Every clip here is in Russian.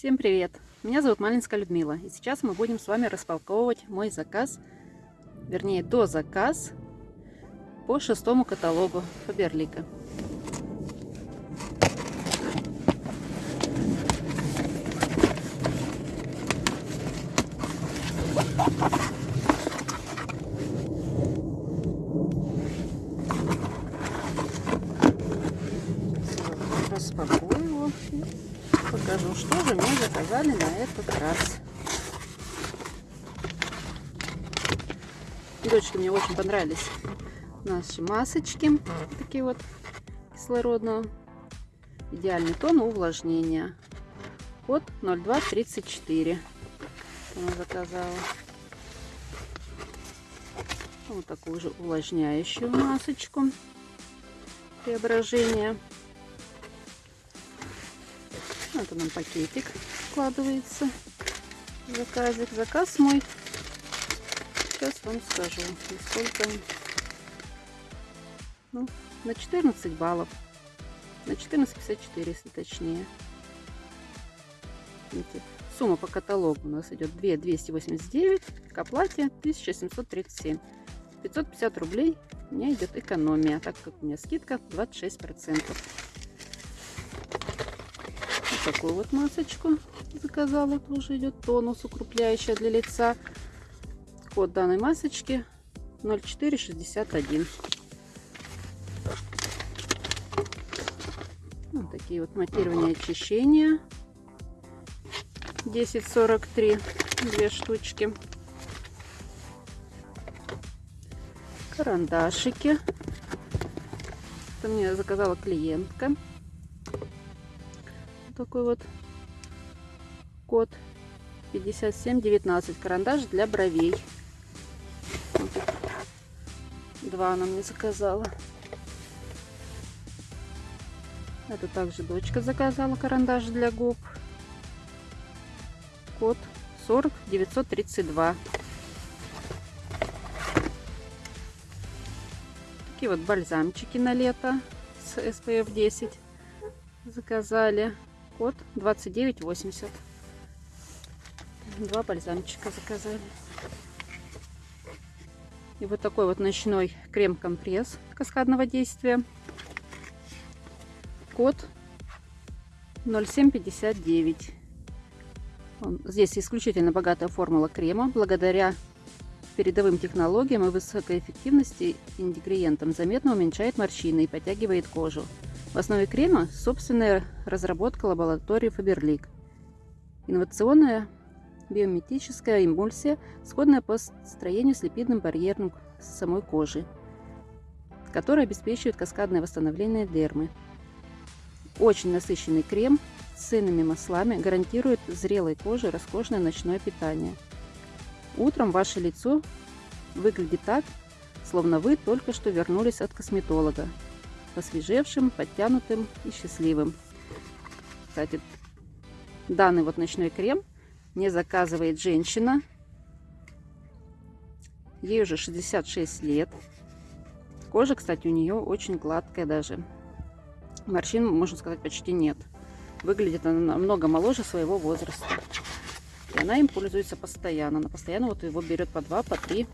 Всем привет! Меня зовут Малинская Людмила. И сейчас мы будем с вами распаковывать мой заказ, вернее, до заказ по шестому каталогу Фаберлика. Распакую его покажу, что же мне заказали на этот раз. Девочки, мне очень понравились наши масочки, такие вот кислородного. Идеальный тон увлажнения. Код 0234. Она заказала. Вот такую же увлажняющую масочку. Преображение. Это нам пакетик складывается. Заказик. Заказ мой. Сейчас вам скажу, сколько. Ну, на 14 баллов. На 14,54, если точнее. Видите, сумма по каталогу у нас идет 2 289, к оплате 1737. 550 рублей у меня идет экономия, так как у меня скидка 26 процентов такую вот масочку заказала. Тоже идет тонус укрепляющая для лица. Код данной масочки 0461. Вот такие вот матирование очищения. 1043. Две штучки. Карандашики. Это мне заказала клиентка такой вот код. 5719 карандаш для бровей. Два она мне заказала. Это также дочка заказала карандаш для губ. Код 40 932 такие вот бальзамчики на лето с SPF 10 заказали код 2980. Два бальзамчика заказали. И вот такой вот ночной крем-компресс каскадного действия. Код 0759. Здесь исключительно богатая формула крема. Благодаря передовым технологиям и высокой эффективности ингредиентам заметно уменьшает морщины и подтягивает кожу. В основе крема собственная разработка лаборатории Faberlic. Инновационная биометическая эмульсия, сходная по строению с липидным барьером самой кожи, которая обеспечивает каскадное восстановление дермы. Очень насыщенный крем с ценными маслами гарантирует зрелой коже роскошное ночное питание. Утром ваше лицо выглядит так, словно вы только что вернулись от косметолога посвежевшим, подтянутым и счастливым. Кстати, данный вот ночной крем мне заказывает женщина. Ей уже 66 лет. Кожа, кстати, у нее очень гладкая даже. Морщин, можно сказать, почти нет. Выглядит она намного моложе своего возраста. И она им пользуется постоянно. Она постоянно вот его берет по 2, по 3.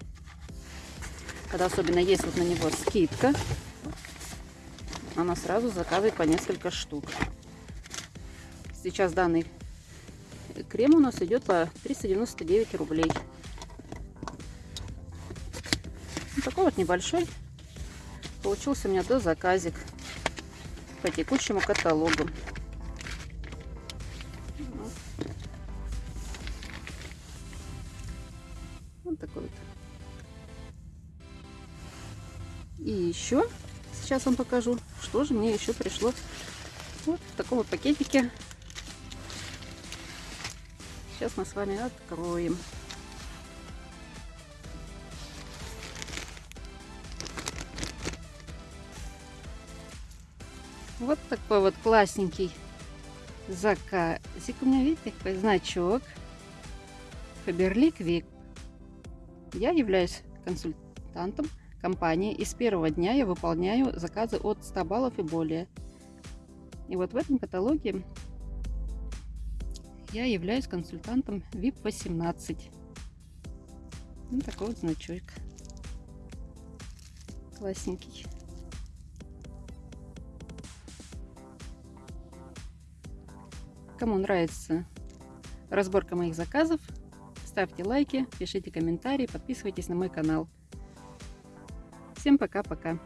Когда особенно есть вот на него скидка, она сразу заказывает по несколько штук. Сейчас данный крем у нас идет по 399 рублей. Вот такой вот небольшой получился у меня до заказик по текущему каталогу. Вот такой вот. И еще Сейчас вам покажу, что же мне еще пришло вот в таком вот пакетике. Сейчас мы с вами откроем. Вот такой вот классненький заказик. У меня, видите, такой значок. Фаберлик Вик. Я являюсь консультантом компании и с первого дня я выполняю заказы от 100 баллов и более. И вот в этом каталоге Я являюсь консультантом VIP 18. Ну, такой вот значок. Классненький. Кому нравится разборка моих заказов, ставьте лайки, пишите комментарии, подписывайтесь на мой канал. Всем пока-пока.